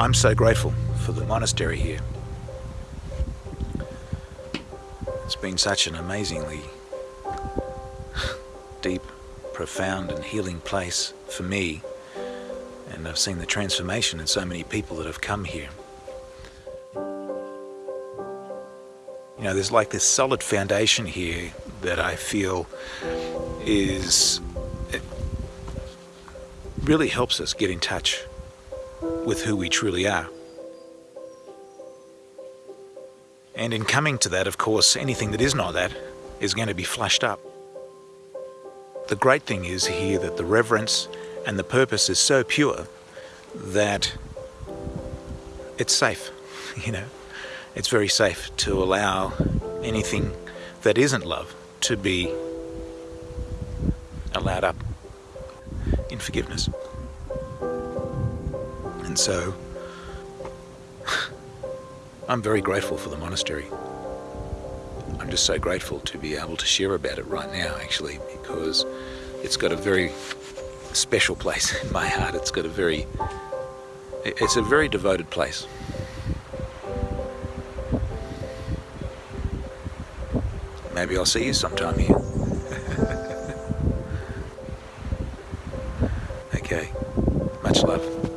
I'm so grateful for the monastery here. It's been such an amazingly deep, profound and healing place for me and I've seen the transformation in so many people that have come here. You know, there's like this solid foundation here that I feel is it really helps us get in touch with who we truly are. And in coming to that, of course, anything that is not that is going to be flushed up. The great thing is here that the reverence and the purpose is so pure that it's safe, you know. It's very safe to allow anything that isn't love to be allowed up in forgiveness. And so, I'm very grateful for the monastery. I'm just so grateful to be able to share about it right now, actually, because it's got a very special place in my heart. It's got a very, it's a very devoted place. Maybe I'll see you sometime here. okay, much love.